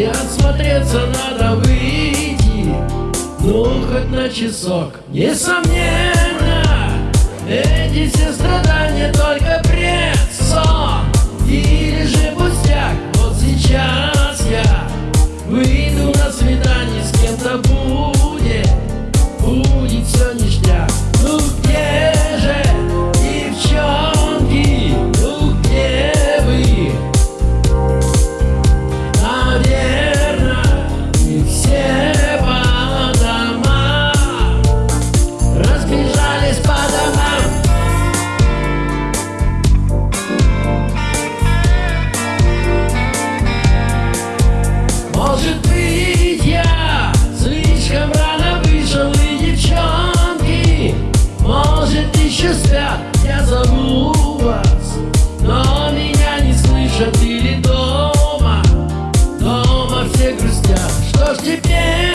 И отсмотреться надо выйти. Ну хоть на часок. Несомненно Эти все страдания только Что ж теперь?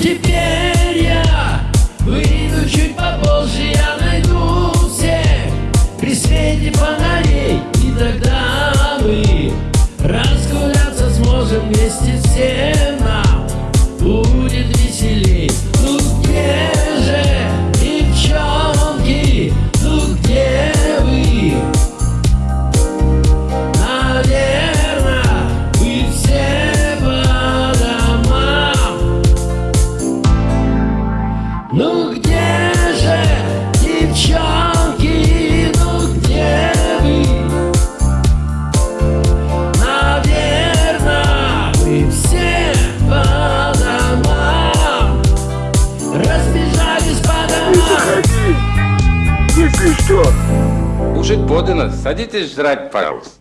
Теперь я выйду чуть попозже, я найду всех при свете фонарей, и тогда мы разгуляться сможем вместе всем. служить подано. Садитесь жрать, пожалуйста.